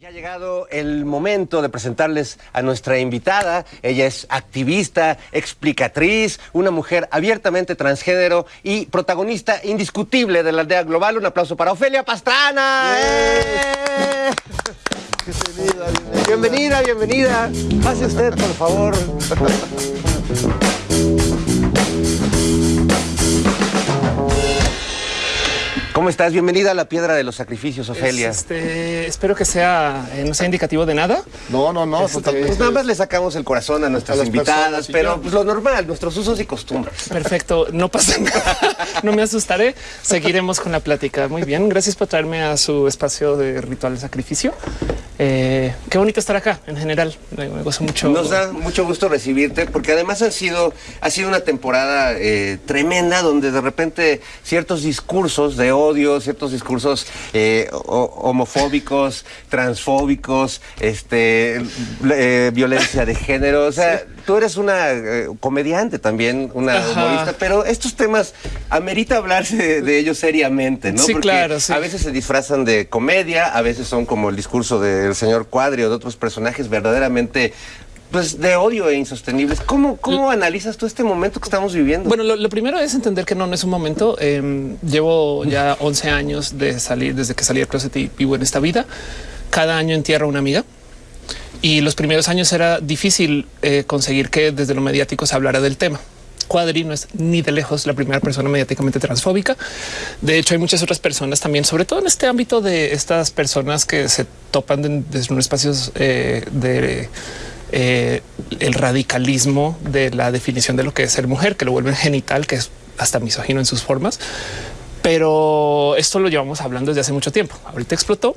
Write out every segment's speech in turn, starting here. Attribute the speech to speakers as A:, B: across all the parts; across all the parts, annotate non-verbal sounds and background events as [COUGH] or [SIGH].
A: Ya ha llegado el momento de presentarles a nuestra invitada. Ella es activista, explicatriz, una mujer abiertamente transgénero y protagonista indiscutible de la aldea global. Un aplauso para Ofelia Pastrana. ¡Eh! Bienvenida, bienvenida. Pase usted, por favor. [LAUGHS] ¿Cómo estás? Bienvenida a la Piedra de los Sacrificios, Ofelia.
B: Este, espero que sea, eh, no sea indicativo de nada.
C: No, no, no,
B: Este.
A: Pues nada más le sacamos el corazón a nuestras
C: A
A: invitadas, pero pues lo normal, nuestros usos y costumbres.
B: Perfecto, no pasa nada. [LAUGHS] No me asustaré. Seguiremos con la plática. Muy bien, gracias por traerme a su espacio de ritual de sacrificio. Eh, qué bonito estar acá en general. Me, me gozo mucho.
A: Nos da mucho gusto recibirte porque además han sido, ha sido una temporada eh, tremenda donde de repente ciertos discursos de odio, ciertos discursos eh, ho- homofóbicos, transfóbicos, este, eh, violencia de género. O sea, tú eres una eh, comediante también, una
B: Ajá.
A: humorista, pero estos temas amerita hablarse de, de ellos seriamente, ¿no?
B: Sí,
A: Porque
B: claro, sí.
A: A veces se disfrazan de comedia, a veces son como el discurso del señor Cuadri o de otros personajes verdaderamente pues de odio e insostenibles. ¿Cómo, cómo analizas tú este momento que estamos viviendo?
B: Bueno, lo, lo primero es entender que no, no es un momento. Eh, llevo ya 11 años de salir, desde que salí del closet y vivo en esta vida. Cada año entierro a una amiga. Y los primeros años era difícil eh, conseguir que desde lo mediático se hablara del tema. Cuadri no es ni de lejos la primera persona mediáticamente transfóbica. De hecho, hay muchas otras personas también, sobre todo en este ámbito de estas personas que se topan de- desde unos espacios eh, de eh, el radicalismo de la definición de lo que es ser mujer, que lo vuelven genital, que es hasta misógino en sus formas. Pero esto lo llevamos hablando desde hace mucho tiempo. Ahorita explotó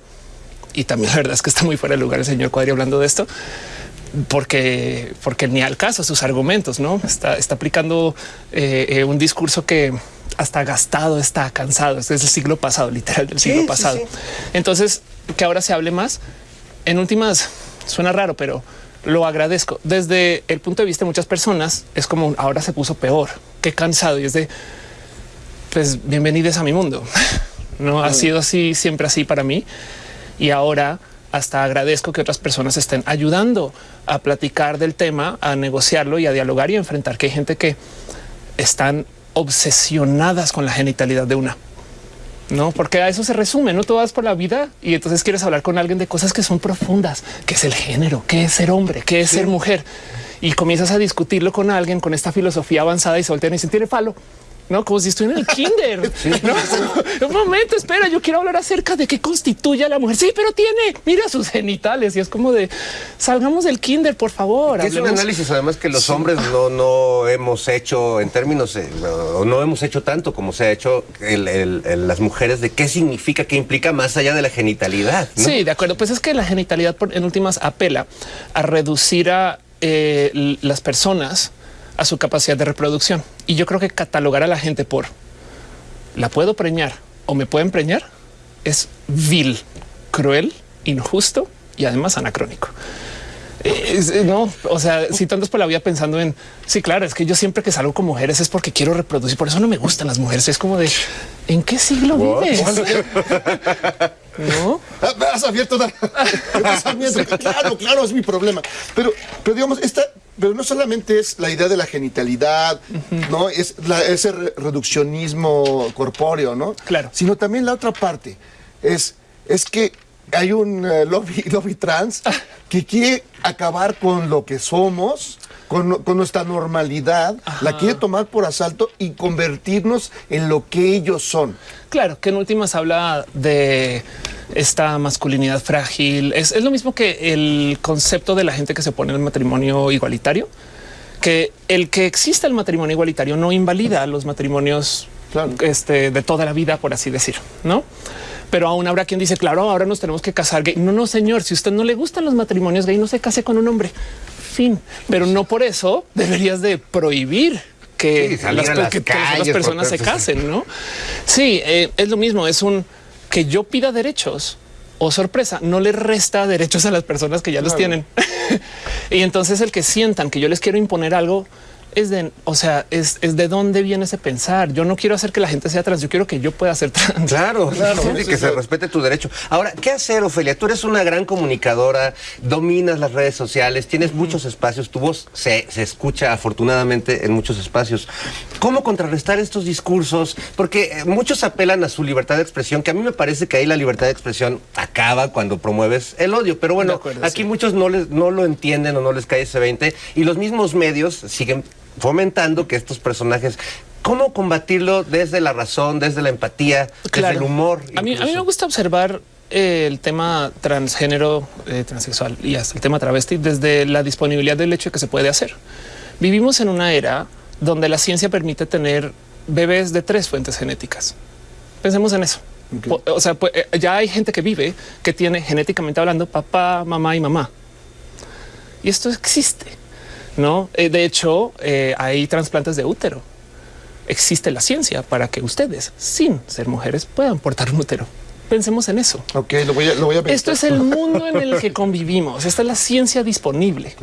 B: y también la verdad es que está muy fuera de lugar el señor Cuadri hablando de esto porque, porque ni al caso sus argumentos, no está, está aplicando eh, eh, un discurso que hasta gastado está cansado. Este es el siglo pasado, literal del siglo
A: sí,
B: pasado.
A: sí.
B: Entonces, que ahora se hable más en últimas suena raro, pero lo agradezco. Desde el punto de vista de muchas personas, es como ahora se puso peor. Qué cansado y es de pues bienvenidos a mi mundo. [LAUGHS] No ha sido así, siempre así para mí. Y ahora hasta agradezco que otras personas estén ayudando a platicar del tema, a negociarlo y a dialogar y a enfrentar que hay gente que están obsesionadas con la genitalidad de una. No, porque a eso se resume, no tú vas por la vida y entonces quieres hablar con alguien de cosas que son profundas, que es el género, que es ser hombre, que es ser mujer. Y comienzas a discutirlo con alguien con esta filosofía avanzada y se voltean y dicen, tiene falo. No, como si estuviera en el kinder. [LAUGHS] No, un momento, espera, yo quiero hablar acerca de qué constituye a la mujer. Sí, pero tiene, mira sus genitales y es como de salgamos del kinder, por favor.
A: Es un análisis además que los hombres no, no hemos hecho en términos, eh, o no hemos hecho tanto como se ha hecho el- el- el- las mujeres de qué significa, qué implica más allá de la genitalidad. ¿no?
B: Sí, de acuerdo. Pues es que la genitalidad en últimas apela a reducir a eh, las personas a su capacidad de reproducción. Y yo creo que catalogar a la gente por la puedo preñar o me pueden preñar es vil, cruel, injusto y además anacrónico. Eh, es- eh, no, o sea, si tú andas por la vida pensando en sí, claro, es que yo siempre que salgo con mujeres es porque quiero reproducir. Por eso no me gustan las mujeres. Es como de en qué siglo vives? [LAUGHS] No,
C: Ah, Has abierto una-. Claro, claro, es mi problema. Pero, pero digamos, esta, pero no solamente es la idea de la genitalidad, no es la- ese re- reduccionismo corpóreo, no?
B: Claro.
C: Sino también la otra parte es, es que hay un eh, lobby, [LAUGHS] lobby trans que quiere acabar con lo que somos. Con, con nuestra normalidad, la quiere tomar por asalto y convertirnos en lo que ellos son.
B: Claro, que en últimas habla de esta masculinidad frágil. Es, es lo mismo que el concepto de la gente que se pone en el matrimonio igualitario, que el que exista el matrimonio igualitario no invalida los matrimonios
C: Claro.
B: este, de toda la vida, por así decir, no? Pero aún habrá quien dice, claro, ahora nos tenemos que casar gay. No, no, señor, si a usted no le gustan los matrimonios gay, no se case con un hombre. Fin. Pero no por eso deberías de prohibir que,
A: Sí, salir a las
B: que personas se casen, ¿no? Sí, eh, es lo mismo, es un que yo pida derechos o sorpresa, no le resta derechos a las personas que ya los tienen. [LAUGHS] y entonces el que sientan que yo les quiero imponer algo es de, o sea, es, es, de dónde viene ese pensar. Yo no quiero hacer que la gente sea trans, yo quiero que yo pueda ser trans.
A: Claro, [LAUGHS] claro, y que se respete tu derecho. Ahora, ¿qué hacer, Ofelia? Tú eres una gran comunicadora, dominas las redes sociales, tienes muchos espacios, tu voz se, se escucha afortunadamente en muchos espacios. ¿Cómo contrarrestar estos discursos? Porque eh, muchos apelan a su libertad de expresión, que a mí me parece que ahí la libertad de expresión acaba cuando promueves el odio. Pero bueno,
B: acuerdo,
A: aquí
B: sí.
A: muchos no, les, no lo entienden o no les cae ese 20 y los mismos medios siguen fomentando que estos personajes... ¿Cómo combatirlo desde la razón, desde la empatía, desde el humor?
B: A mí, a mí me gusta observar eh, el tema transgénero, eh, transexual y hasta el tema travesti desde la disponibilidad del hecho de que se puede hacer. Vivimos en una era donde la ciencia permite tener bebés de tres fuentes genéticas. Pensemos en eso. O sea, pues, eh, ya hay gente que vive que tiene genéticamente hablando papá, mamá y mamá. Y esto existe, ¿no? Eh, de hecho, eh, hay trasplantes de útero. Existe la ciencia para que ustedes, sin ser mujeres, puedan portar un útero. Pensemos en eso.
C: Ok, lo voy a, lo voy a
B: Esto es el mundo en el que [LAUGHS] convivimos. Esta es la ciencia disponible.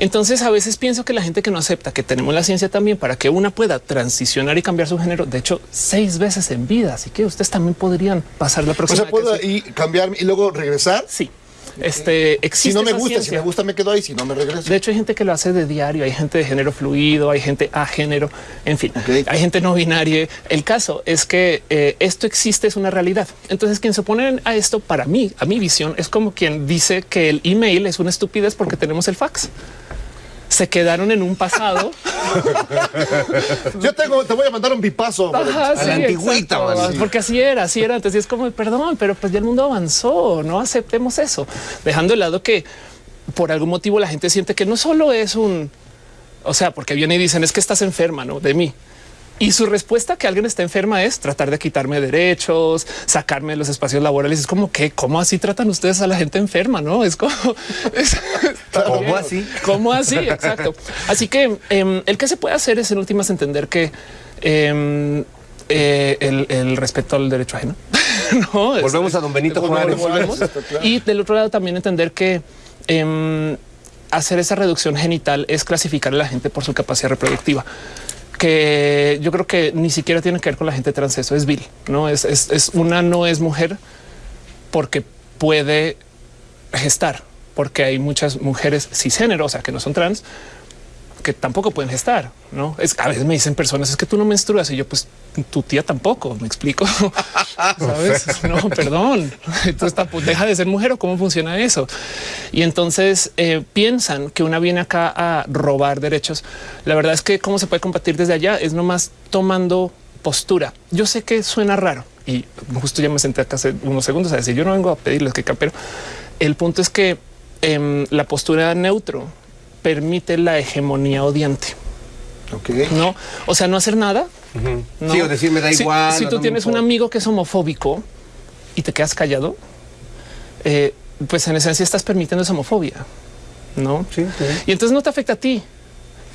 B: Entonces a veces pienso que la gente que no acepta que tenemos la ciencia también para que una pueda transicionar y cambiar su género, de hecho, seis veces en vida. Así que ustedes también podrían pasar la
C: O
B: próxima.
C: sea, puedo
B: sí.
C: y cambiar y luego regresar.
B: Sí. Este
C: Si no me gusta, si
B: ciencia.
C: me gusta me quedo ahí, si no me regreso.
B: De hecho, hay gente que lo hace de diario, hay gente de género fluido, hay gente a género, en fin, hay gente no binaria. El caso es que eh, esto existe, es una realidad. Entonces, quien se opone a esto, para mí, a mi visión, es como quien dice que el email es una estupidez porque tenemos el fax. Se quedaron en un pasado.
C: Yo tengo, te voy a mandar un bipazo.
B: Ajá,
A: A la antigüita,
B: exacto.
A: sí.
B: Porque así era, así era antes. Y es como, perdón, pero pues ya el mundo avanzó, no aceptemos eso. Dejando de lado que por algún motivo la gente siente que no solo es un, o sea, porque vienen y dicen es que estás enferma, ¿no? De mí. Y su respuesta que alguien está enferma es tratar de quitarme derechos, sacarme de los espacios laborales. Es como que, ¿cómo así tratan ustedes a la gente enferma? No es como, [LAUGHS] es-
A: ¿Cómo así?
B: ¿Cómo así? Exacto. Así que em, el que se puede hacer es en últimas entender que em, eh, el, el respeto al derecho ajeno. [LAUGHS] no, es-
A: Volvemos a don Benito
B: Volvemos,
A: Juárez.
B: volvemos.
C: Claro.
B: Y del otro lado también entender que em, hacer esa reducción genital es clasificar a la gente por su capacidad reproductiva que yo creo que ni siquiera tiene que ver con la gente trans. Eso es vil, no es, es, una no es mujer porque puede gestar, porque hay muchas mujeres cisgénero, o sea, que no son trans, que tampoco pueden gestar, ¿no? Es, a veces me dicen personas, es que tú no menstruas, y yo, pues, tu tía tampoco, ¿me explico? [LAUGHS] ¿Sabes? No, perdón. Entonces, tampoco, deja de ser mujer o cómo funciona eso. Y entonces eh, piensan que una viene acá a robar derechos. La verdad es que cómo se puede combatir desde allá es nomás tomando postura. Yo sé que suena raro y justo ya me senté acá hace unos segundos a decir yo no vengo a pedirles que pero el punto es que em, la postura neutro permite la hegemonía odiante. No, o sea, no hacer nada. ¿no?
A: Sí, o decir, me da
B: Si-
A: igual,
B: Si, tú
A: no
B: tienes un amigo que es homofóbico y te quedas callado, eh, pues en esencia estás permitiendo esa homofobia, no?
A: Sí, sí.
B: Y entonces no te afecta a ti,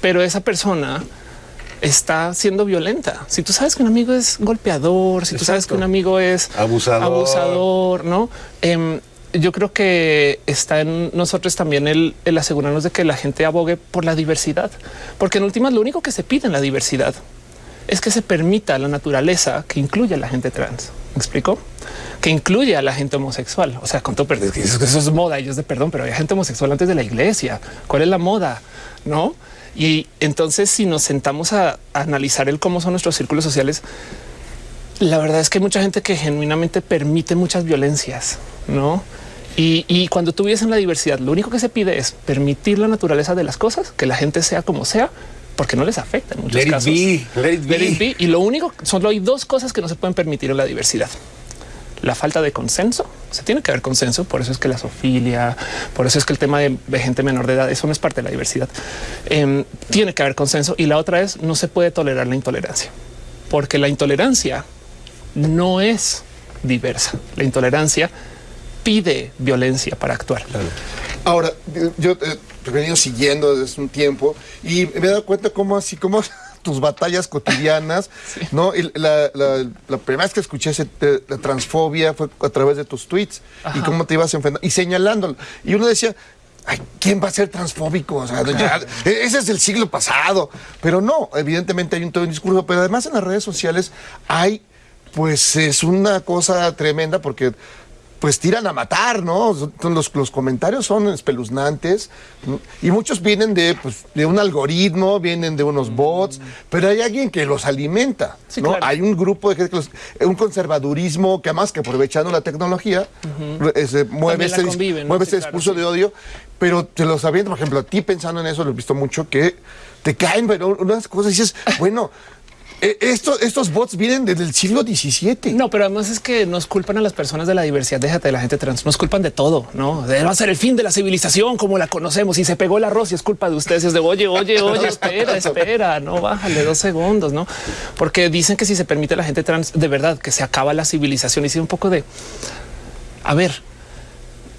B: pero esa persona está siendo violenta. Si tú sabes que un amigo es golpeador, si tú sabes que un amigo es
A: Abusador.
B: abusador, no? Em, yo creo que está en nosotros también el, asegurarnos de que la gente abogue por la diversidad, porque en últimas lo único que se pide en la diversidad es que se permita la naturaleza que incluye a la gente trans. ¿Me explico? Que incluye a la gente homosexual. O sea, con todo perdón, eso es moda es de perdón, pero hay gente homosexual antes de la iglesia. ¿Cuál es la moda? No? Y entonces, si nos sentamos a analizar el cómo son nuestros círculos sociales, la verdad es que hay mucha gente que genuinamente permite muchas violencias, no? Y, y cuando tú vives en la diversidad, lo único que se pide es permitir la naturaleza de las cosas, que la gente sea como sea, porque no les afecta en muchos
A: Let it
B: casos.
A: be, let it
B: Let it
A: be.
B: be. Y lo único, solo hay dos cosas que no se pueden permitir en la diversidad. La falta de consenso, se tiene que haber consenso, por eso es que la sofilia, por eso es que el tema de, de gente menor de edad, eso no es parte de la diversidad. Em, tiene que haber consenso y la otra es no se puede tolerar la intolerancia, porque la intolerancia no es diversa. La intolerancia pide violencia para actuar.
C: Ahora, yo eh, te he venido siguiendo desde un tiempo y me he dado cuenta cómo así como [LAUGHS] tus batallas cotidianas, [LAUGHS] ¿no? Y la, la- la primera vez que escuché ese, eh, la transfobia fue a través de tus tweets y
B: Ajá.
C: cómo te ibas enfrentando y señalándolo. Y uno decía, Ay, ¿quién va a ser transfóbico? O sea, ya, e-, ese es el siglo pasado. Pero no, evidentemente hay un todo un discurso, pero además en las redes sociales hay, pues es una cosa tremenda porque pues tiran a matar, ¿no? Los, los comentarios son espeluznantes y muchos vienen de, pues, de un algoritmo, vienen de unos bots, pero hay alguien que los alimenta,
B: Sí,
C: ¿no?
B: claro.
C: Hay un grupo de gente que los- un conservadurismo que además que aprovechando la tecnología ese, mueve discurso
B: sí.
C: de odio, pero te lo sabiendo, por ejemplo, a ti pensando en eso, lo he visto mucho, que te caen, pero unas cosas dices, bueno, eh, esto- estos bots vienen desde el siglo XVII.
B: No, pero además es que nos culpan a las personas de la diversidad, déjate de la gente trans, nos culpan de todo, ¿no? De, va a ser el fin de la civilización como la conocemos y se pegó el arroz y es culpa de ustedes. Es de, oye, oye, oye, espera, espera, no, bájale dos segundos, ¿no? Porque dicen que si se permite a la gente trans, de verdad, que se acaba la civilización y sí un poco de, a ver,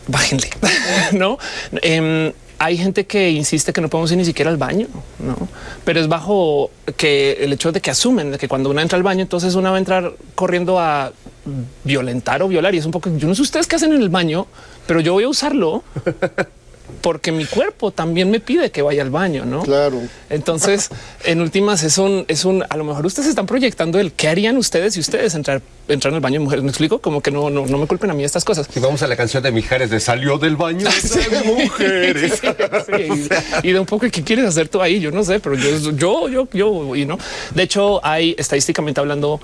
B: bájenle, [LAUGHS] ¿no? Em, hay gente que insiste que no podemos ir ni siquiera al baño, ¿no? Pero es bajo que el hecho de que asumen de que cuando una entra al baño, entonces una va a entrar corriendo a violentar o violar. Y es un poco, yo no sé ustedes qué hacen en el baño, pero yo voy a usarlo [LAUGHS] porque mi cuerpo también me pide que vaya al baño, ¿no?
C: Claro.
B: Entonces, [LAUGHS] en últimas, es un, es un, a lo mejor ustedes están proyectando el qué harían ustedes si ustedes entrar, entran al baño de mujeres. Me explico como que no, no, no me culpen a mí estas cosas.
A: Si vamos a la canción de Mijares de Salió del baño [LAUGHS] de mujeres. [LAUGHS]
B: Sí, sí, y, y de un poco qué quieres hacer tú ahí. Yo no sé, pero yo, yo, yo, yo, y no. De hecho, hay estadísticamente hablando,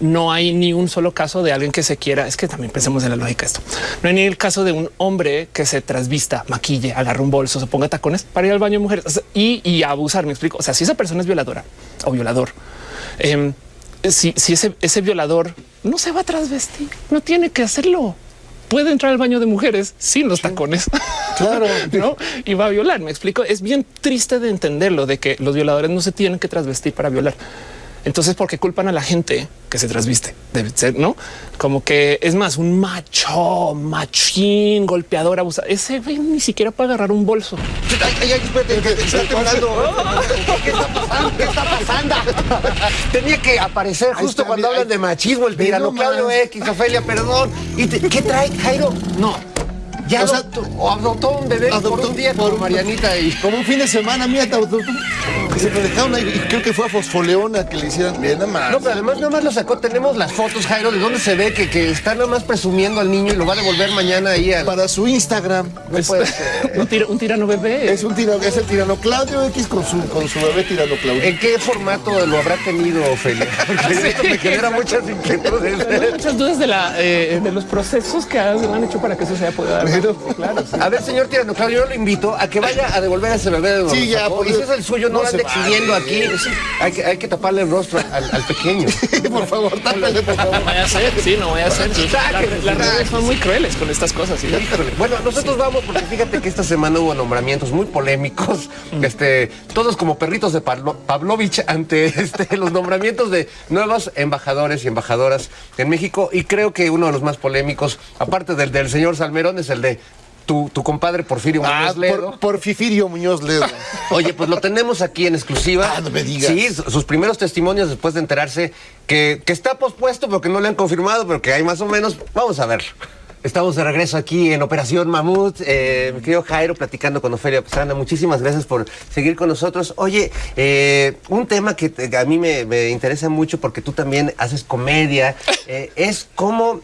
B: no hay ni un solo caso de alguien que se quiera. Es que también pensemos en la lógica de esto. No hay ni el caso de un hombre que se trasvista, maquille, agarre un bolso, se ponga tacones para ir al baño de mujeres O sea, y, y abusar. Me explico. O sea, si esa persona es violadora o violador, em, si, si ese, ese violador no se va a trasvestir, no tiene que hacerlo. Puede entrar al baño de mujeres sin los tacones. [LAUGHS]
C: Claro.
B: ¿no? Y va a violar. Me explico. Es bien triste de entenderlo, de que los violadores no se tienen que trasvestir para violar. Entonces, ¿por qué culpan a la gente que se trasviste? Debe ser, ¿no? Como que es más un macho, machín, golpeador, abusador. Ese güey ni siquiera puede agarrar un bolso.
A: Ay, ay, ay, espérate, que te [LAUGHS] está temblando. ¿Qué está pasando? ¿Qué está pasando? Tenía que aparecer justo
C: está,
A: cuando
C: mira,
A: hablan de machismo, el tirano. Claudio X, Ofelia, perdón. ¿Y te- qué trae, Jairo? No. Ya
C: O sea,
A: adoptó, un bebé por
C: adoptó
A: un día
C: por
A: por Marianita y... [LAUGHS]
C: Como un fin de semana, mira, te- que se lo dejaron ahí, y creo que fue a Fosfoleona que le hicieran bien nada más.
A: No, pero además nada más lo sacó. Tenemos las fotos, Jairo, de donde se ve que, que está nada más presumiendo al niño y lo va a devolver mañana ahí a...
C: Para su Instagram.
A: No puede [LAUGHS] ser.
B: un, tira- un tirano bebé.
C: Es un tirano, es el tirano Claudio X con su, con su bebé tirano Claudio.
A: ¿En qué formato lo habrá tenido, Ofelia? Porque [LAUGHS] esto me genera muchas inquietudes.
B: Tengo muchas dudas de, la, eh, de los procesos que han hecho para que eso se haya podido dar. Claro, sí.
A: A ver, señor Tirano Claudio, yo lo invito a que vaya a devolver a ese bebé de
C: Sí, ya, por
A: Y si es el suyo, no,
C: No
A: lo
C: se
A: ande
C: vale.
A: aquí. Hay que, hay que taparle el rostro al, al pequeño. [LAUGHS]
C: por favor, tápale, por favor.
B: No vaya a ser, sí, no vaya a ser. Las redes
A: sáquenlo.
B: son muy crueles con estas cosas.
A: Bueno, nosotros vamos porque fíjate que esta semana hubo nombramientos muy polémicos, este, todos como perritos de Pavlo- Pavlovich ante este, los nombramientos de nuevos embajadores y embajadoras en México y creo que uno de los más polémicos, aparte del del señor Salmerón, es el tu, tu compadre Porfirio
C: Ah,
A: Muñoz Ledo.
C: por, por Fifirio Muñoz Ledo. [LAUGHS]
A: Oye, pues lo tenemos aquí en exclusiva.
C: Ah, no me digas.
A: Sí, su- sus primeros testimonios después de enterarse que, que está pospuesto, pero que no le han confirmado, pero que hay más o menos. Vamos a verlo. Estamos de regreso aquí en Operación Mamut. Eh, mi querido Jairo platicando con Ofelia Pastrana. Muchísimas gracias por seguir con nosotros. Oye, eh, un tema que a mí me, me interesa mucho porque tú también haces comedia [LAUGHS] eh, es cómo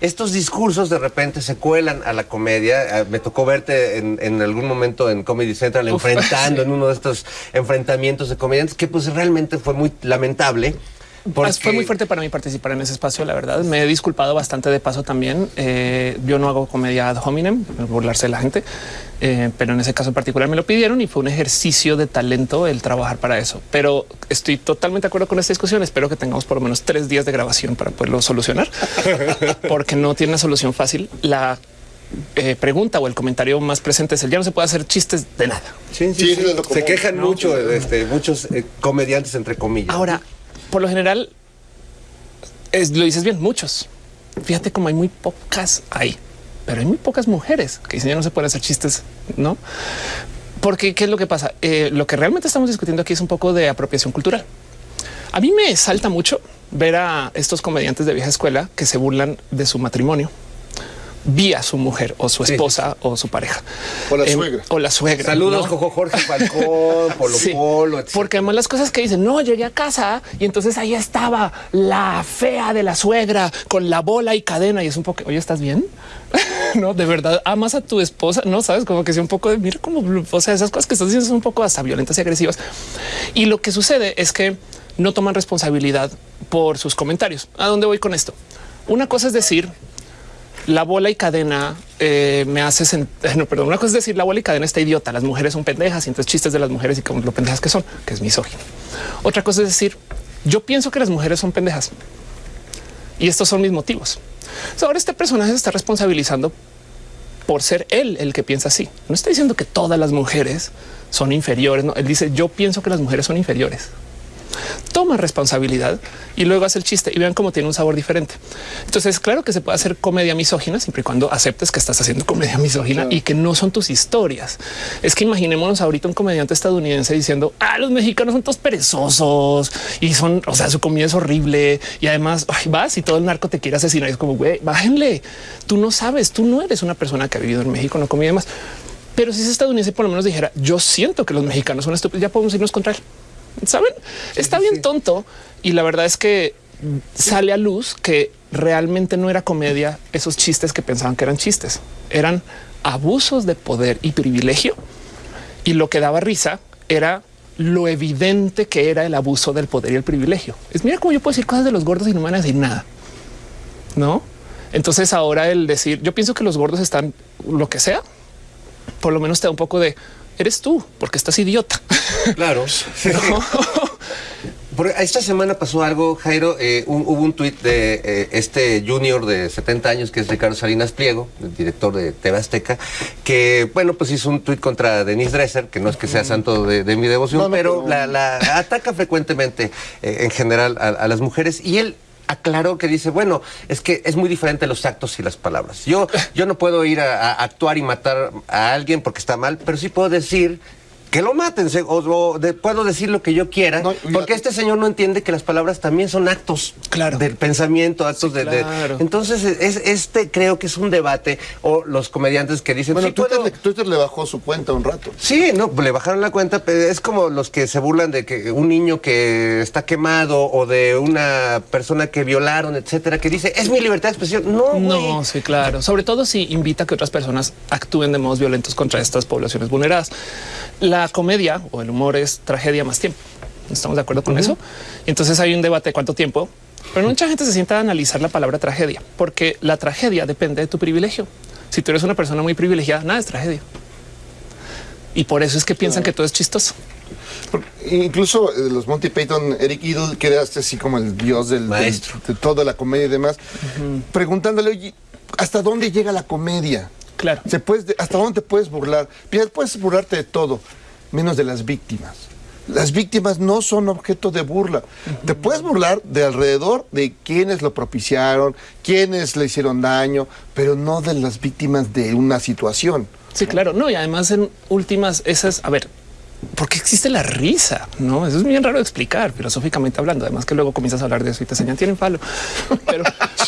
A: estos discursos de repente se cuelan a la comedia. Eh, Me tocó verte en, en algún momento en Comedy Central
B: Uf, [LAUGHS]
A: enfrentando en uno de estos enfrentamientos de comediantes que pues realmente fue muy lamentable. Porque-
B: Fue muy fuerte para mí participar en ese espacio, la verdad. Me he disculpado bastante de paso también. Eh, yo no hago comedia ad hominem, burlarse de la gente, eh, pero en ese caso en particular me lo pidieron y fue un ejercicio de talento el trabajar para eso. Pero estoy totalmente de acuerdo con esta discusión. Espero que tengamos por lo menos tres días de grabación para poderlo solucionar, [LAUGHS] porque no tiene una solución fácil. La eh, pregunta o el comentario más presente es el ya no se puede hacer chistes de nada.
A: Sí,
C: Sí, lo
A: Se quejan mucho este, muchos eh, comediantes, entre comillas.
B: Ahora, por lo general, lo dices bien, muchos. Fíjate como hay muy pocas ahí, pero hay muy pocas mujeres que dicen ya no se pueden hacer chistes, ¿no? Porque, ¿qué es lo que pasa? Eh, lo que realmente estamos discutiendo aquí es un poco de apropiación cultural. A mí me salta mucho ver a estos comediantes de vieja escuela que se burlan de su matrimonio. Vía su mujer o su esposa o su pareja.
C: O la
B: Em,
C: suegra.
B: O la suegra.
A: Saludos, Jorge Falcón, [LAUGHS] Polo
B: Sí,
A: Polo, etc.
B: porque además las cosas que dicen, no, llegué a casa y entonces ahí estaba la fea de la suegra con la bola y cadena y es un poco, oye, ¿estás bien? [LAUGHS] no, de verdad, amas a tu esposa, no sabes, como que sea un poco de, mira como, o sea, esas cosas que estás diciendo son un poco hasta violentas y agresivas. Y lo que sucede es que no toman responsabilidad por sus comentarios. ¿A dónde voy con esto? Una cosa es decir, la bola y cadena eh, me hace sent- [LAUGHS] no, perdón. Una cosa es decir la bola y cadena está idiota. Las mujeres son pendejas y entonces chistes de las mujeres y como lo pendejas que son, que es misógino. Otra cosa es decir yo pienso que las mujeres son pendejas y estos son mis motivos. Ahora este personaje se está responsabilizando por ser él el que piensa así. No está diciendo que todas las mujeres son inferiores. No, él dice yo pienso que las mujeres son inferiores toma responsabilidad y luego hace el chiste y vean cómo tiene un sabor diferente. Entonces, claro que se puede hacer comedia misógina siempre y cuando aceptes que estás haciendo comedia [LAUGHS] misógina y que no son tus historias. Es que imaginémonos ahorita un comediante estadounidense diciendo ah, los mexicanos son todos perezosos y son, o sea, su comida es horrible y además ay, vas y todo el narco te quiere asesinar. Y es como güey, bájenle. Tú no sabes, tú no eres una persona que ha vivido en México, no comida demás. Pero si ese estadounidense por lo menos dijera yo siento que los mexicanos son estúpidos, ya podemos irnos contra él. Saben, está bien tonto y la verdad es que sale a luz que realmente no era comedia esos chistes que pensaban que eran chistes, eran abusos de poder y privilegio y lo que daba risa era lo evidente que era el abuso del poder y el privilegio. Es mira cómo yo puedo decir cosas de los gordos y no me van a decir nada. No? Entonces ahora el decir, yo pienso que los gordos están lo que sea, por lo menos te da un poco de eres tú porque estás idiota.
A: Claro. [LAUGHS] Por- esta semana pasó algo, Jairo. eh, un- hubo un tuit de eh, este junior de 70 años que es Ricardo Salinas Pliego, el director de TV Azteca, que, bueno, pues hizo un tuit contra Denise Dresser, que no es que sea santo de, de mi devoción,
C: No, no,
A: pero
C: pero-
A: la, la ataca frecuentemente eh, en general a, a las mujeres y él aclaró que dice, bueno, es que es muy diferente los actos y las palabras. Yo, yo no puedo ir a, a actuar y matar a alguien porque está mal, pero sí puedo decir que lo maten, o, o de- puedo decir lo que yo quiera,
C: No,
A: porque este señor no entiende que las palabras también son actos
B: Claro.
A: del pensamiento, actos
B: Sí,
A: de. Entonces, es, este creo que es un debate, o los comediantes que dicen,
C: Bueno,
A: sí
C: Twitter,
A: puedo-
C: le, Twitter le bajó su cuenta un rato.
A: Sí, no, le bajaron la cuenta, pero es como los que se burlan de que un niño que está quemado o de una persona que violaron, etcétera, que dice, es mi libertad de expresión. No.
B: No, sí, claro. Sobre todo si invita a que otras personas actúen de modos violentos contra estas poblaciones vulneradas. La comedia o el humor es tragedia más tiempo. ¿Estamos de acuerdo con eso? Entonces hay un debate de cuánto tiempo, pero mucha gente se sienta a analizar la palabra tragedia, porque la tragedia depende de tu privilegio. Si tú eres una persona muy privilegiada, nada es tragedia. Y por eso es que piensan que todo es chistoso.
C: Porque Incluso eh, los Monty Python, Eric Idle, que era este así como el dios del, del-
A: Maestro.
C: de toda la comedia y demás, preguntándole, oye, ¿hasta dónde llega la comedia?
B: Claro.
C: Se puedes, ¿Hasta dónde te puedes burlar? Puedes burlarte de todo, menos de las víctimas. Las víctimas no son objeto de burla. Te puedes burlar de alrededor de quienes lo propiciaron, quienes le hicieron daño, pero no de las víctimas de una situación.
B: Sí, claro. No, y además en últimas, esas, a ver, ¿por qué existe la risa? No, eso es bien raro de explicar filosóficamente hablando. Además que luego comienzas a hablar de eso y te enseñan tienen falo. [LAUGHS] Pero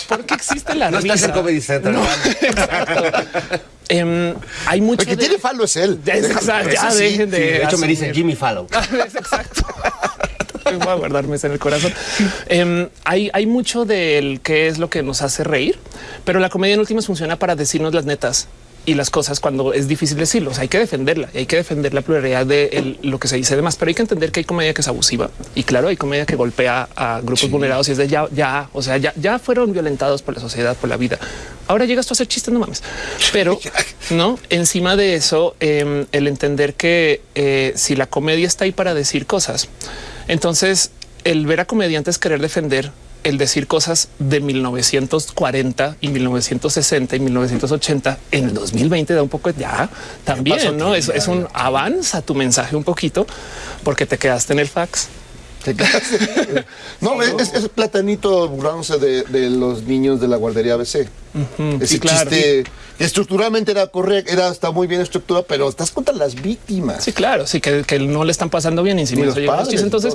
B: ¿por qué existe la
A: No
B: risa?
A: estás en Comedy Central.
B: No. [LAUGHS] Em, hay mucho
C: El que
B: de-
C: tiene falo es él.
B: Ya, es- exacto, ya
C: Ese sí,
B: dejen de.
A: Sí, de hecho, me dicen. Jimmy Fallon. [LAUGHS]
B: Es exacto. Voy a guardarme eso en el corazón. Em, hay, hay mucho del qué es lo que nos hace reír, pero la comedia en últimas funciona para decirnos las netas y las cosas cuando es difícil decirlos. Hay que defenderla y hay que defender la pluralidad de el- lo que se dice demás, pero hay que entender que hay comedia que es abusiva y claro, hay comedia que golpea a grupos vulnerados y es de ya, ya, o sea, ya, ya fueron violentados por la sociedad, por la vida. Ahora llegas tú a hacer chistes, no mames. Pero [LAUGHS] no encima de eso, em, el entender que eh, si la comedia está ahí para decir cosas, entonces el ver a comediantes querer defender el decir cosas de 1940 y 1960 y 1980 en el 2020 da un poco ya también,
C: pasó
B: no es, es un avanza tu mensaje un poquito porque te quedaste en el fax. [LAUGHS]
C: No, es, es- platanito burlándose de, de los niños de la guardería ABC. Ese
B: sí, claro.
C: chiste que estructuralmente era correcto, era está muy bien estructurado, pero estás contra las víctimas.
B: Sí, claro, sí que, que no le están pasando bien encima. Entonces.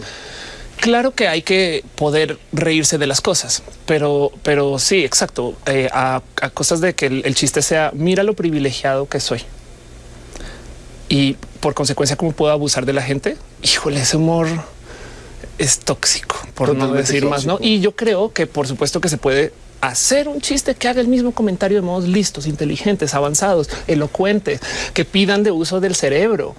B: Claro que hay que poder reírse de las cosas, pero, pero sí, exacto. Eh, a, a, cosas de que el, el, chiste sea mira lo privilegiado que soy y por consecuencia, cómo puedo abusar de la gente. Híjole, ese humor es tóxico, por Totalmente no decir tóxico. más. No, y yo creo que, por supuesto, que se puede hacer un chiste que haga el mismo comentario de modos listos, inteligentes, avanzados, elocuentes, que pidan de uso del cerebro,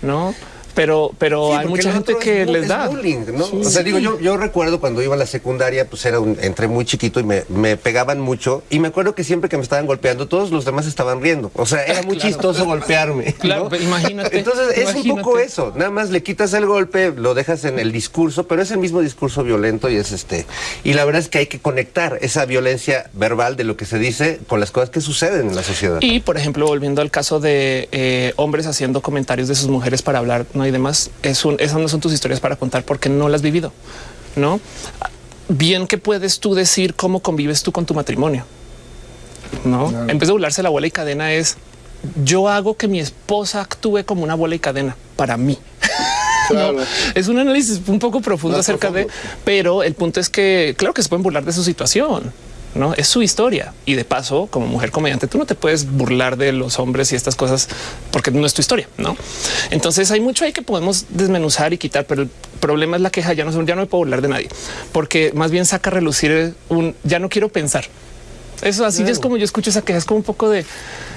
B: no? Pero, pero sí, hay mucha gente que
A: es,
B: les da.
A: Bullying, ¿no? Sí, o sea, sí. digo, yo, yo recuerdo cuando iba a la secundaria, pues era un, entré muy chiquito y me, me, pegaban mucho. Y me acuerdo que siempre que me estaban golpeando, todos los demás estaban riendo. O sea, era [LAUGHS] muy claro. chistoso golpearme.
B: Claro,
A: ¿no?
B: imagínate.
A: Entonces es
B: imagínate.
A: un poco eso. Nada más le quitas el golpe, lo dejas en el discurso, pero es el mismo discurso violento y es este. Y la verdad es que hay que conectar esa violencia verbal de lo que se dice con las cosas que suceden en la sociedad.
B: Y por ejemplo, volviendo al caso de eh, hombres haciendo comentarios de sus mujeres para hablar, hay demás. Es un, esas no son tus historias para contar porque no las has vivido, no? Bien que puedes tú decir cómo convives tú con tu matrimonio, no? Claro. En vez de burlarse la bola y cadena es yo hago que mi esposa actúe como una bola y cadena para mí. [LAUGHS] Claro. No, es un análisis un poco profundo no acerca profundo. de, pero el punto es que claro que se pueden burlar de su situación. No es su historia. Y de paso, como mujer comediante, tú no te puedes burlar de los hombres y estas cosas porque no es tu historia. No, entonces hay mucho ahí que podemos desmenuzar y quitar, pero el problema es la queja. Ya no, ya no me puedo burlar de nadie porque más bien saca a relucir un ya no quiero pensar. Eso así claro. es como yo escucho esa queja. Es como un poco de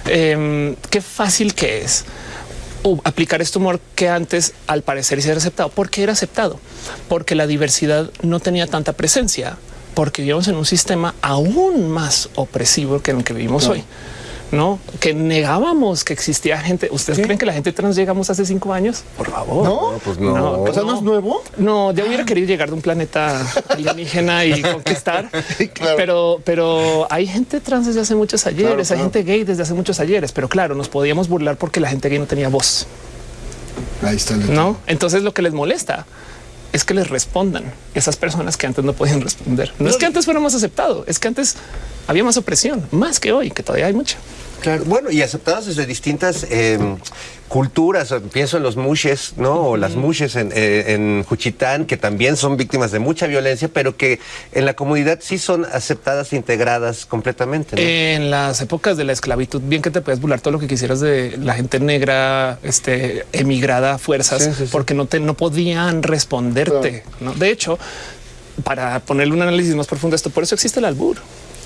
B: eh, qué fácil que es uh, aplicar este humor que antes al parecer ser aceptado. ¿Por qué era aceptado? Porque la diversidad no tenía tanta presencia porque vivimos en un sistema aún más opresivo que en el que vivimos no. hoy. No, que negábamos que existía gente. ¿Ustedes ¿Qué? creen que la gente trans llegamos hace cinco años? Por favor.
C: No,
A: pues no.
C: no o sea, no es nuevo.
B: No, yo hubiera querido llegar de un planeta alienígena y [LAUGHS] conquistar. claro. Pero, pero hay gente trans desde hace muchos ayeres, claro, claro. hay gente gay desde hace muchos ayeres. Pero claro, nos podíamos burlar porque la gente gay no tenía voz.
C: Ahí está. El
B: no, entonces lo que les molesta es que les respondan esas personas que antes no podían responder. No, no es que antes fuera más aceptado, es que antes había más opresión, más que hoy, que todavía hay mucha.
A: Claro, bueno, y aceptados desde distintas eh, culturas. Pienso en los mushes, no? O las mushes en, eh, en, Juchitán, que también son víctimas de mucha violencia, pero que en la comunidad sí son aceptadas e integradas completamente. ¿no?
B: En las épocas de la esclavitud, bien que te puedes burlar todo lo que quisieras de la gente negra, este, emigrada a fuerzas, sí, sí, sí. porque no te no podían responderte. Claro. ¿no? De hecho, para ponerle un análisis más profundo a esto, por eso existe el albur.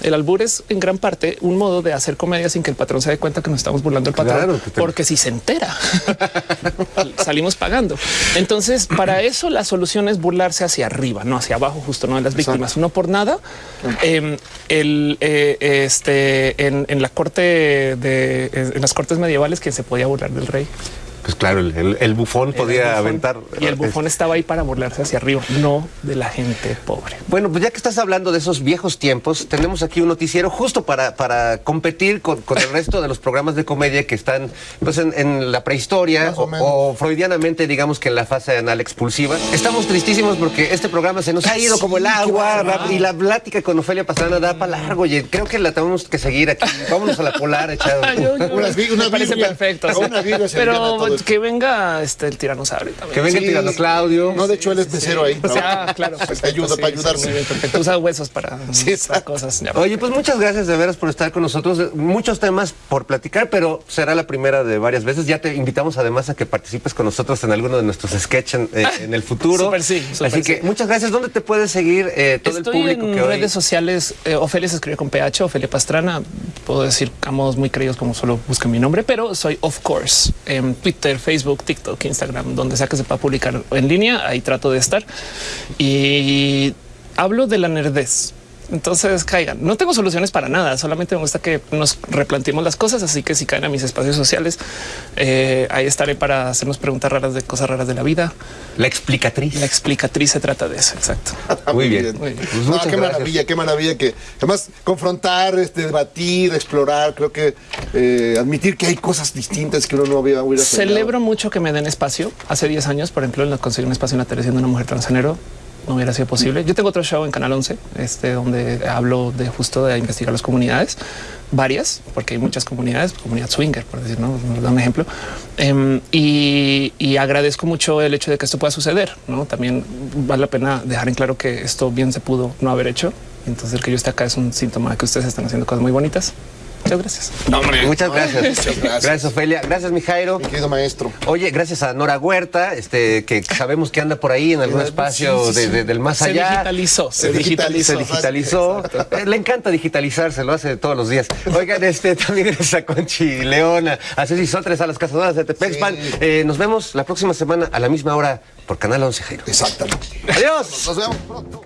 B: El albur es en gran parte un modo de hacer comedia sin que el patrón se dé cuenta que nos estamos burlando del patrón, claro, porque si se entera, [LAUGHS] salimos pagando. Entonces, para eso la solución es burlarse hacia arriba, no hacia abajo, justo no de las víctimas. No por nada, eh, el, eh, este, en, en, la corte de en las cortes medievales, quien se podía burlar del rey.
A: Pues claro, el, el, el bufón podía
B: bufón,
A: aventar.
B: Y el bufón estaba ahí para burlarse hacia arriba, no de la gente pobre.
A: Bueno, pues ya que estás hablando de esos viejos tiempos, tenemos aquí un noticiero justo para, para competir con, con el resto de los programas de comedia que están pues en, en la prehistoria o, o, freudianamente, digamos que en la fase anal expulsiva. Estamos tristísimos porque este programa se nos ha ido como el agua y la plática con Ofelia Pastrana da para largo y creo que la tenemos que seguir aquí. Vámonos a la polar, [LAUGHS] echado.
B: yo, yo,
C: unas,
B: me parece perfecto.
C: Una
B: pero que venga este el tiranosaurio también.
A: Que venga sí, el tirano Claudio.
C: No, de hecho él es mesero sí. ahí.
B: O sea, claro. [LAUGHS]
C: Pues ayuda para ayudarse.
B: Bien, perfecto. Usa huesos para, [LAUGHS] sí, para cosas. Ya.
A: Oye, pues muchas gracias de veras por estar con nosotros. Muchos temas por platicar, pero será la primera de varias veces. Ya te invitamos además a que participes con nosotros en alguno de nuestros sketches en, eh, en, el futuro.
B: Super sí. Super
A: Así que
B: sí.
A: muchas gracias. ¿Dónde te puedes seguir eh, todo
B: Estoy
A: el público
B: en
A: que hoy...
B: redes sociales. Eh, Ofelia se escribe con PH, Ofelia Pastrana. Puedo decir a modos muy creídos como solo busquen mi nombre, pero soy of course en Twitter, Facebook, TikTok, Instagram, donde sea que se pueda publicar en línea. Ahí trato de estar y hablo de la nerdez. Entonces caigan. No tengo soluciones para nada. Solamente me gusta que nos replanteemos las cosas. Así que si caen a mis espacios sociales, eh, ahí estaré para hacernos preguntas raras de cosas raras de la vida.
A: La explicatriz.
B: La explicatriz se trata de eso. Exacto. [LAUGHS]
A: Muy bien.
C: Muy bien. Pues no, qué gracias. maravilla, qué maravilla que además confrontar, este, debatir, explorar. Creo que eh, admitir que hay cosas distintas que uno no había
B: Celebro mucho que me den espacio. Hace 10 años, por ejemplo, conseguí un espacio en la televisión de una mujer transgénero no hubiera sido posible. Yo tengo otro show en Canal 11, este, donde hablo de justo de investigar las comunidades, varias, porque hay muchas comunidades, comunidad swinger, por decir, ¿no? Nos da un ejemplo. Em, y, y agradezco mucho el hecho de que esto pueda suceder, ¿no? También vale la pena dejar en claro que esto bien se pudo no haber hecho. Entonces el que yo esté acá es un síntoma de que ustedes están haciendo cosas muy bonitas. Muchas gracias.
A: Muchas gracias.
C: Muchas gracias.
A: Gracias, Ofelia. Gracias, mi Jairo.
C: Mi querido maestro.
A: Oye, gracias a Nora Huerta, este, que sabemos que anda por ahí en algún espacio
C: sí, sí.
A: de- de- del más
B: Se
A: allá.
B: digitalizó, se
C: Se
B: digitalizó.
A: Se digitalizó. Eh, Le encanta digitalizarse, lo hace todos los días. Oigan, este también gracias a Conchi Leona, a Ceci Sotres, a las cazadoras de Tepexpan.
C: Sí.
A: Eh, nos vemos la próxima semana a la misma hora por Canal 11, Jairo.
C: Exactamente.
A: Adiós.
C: Nos vemos pronto.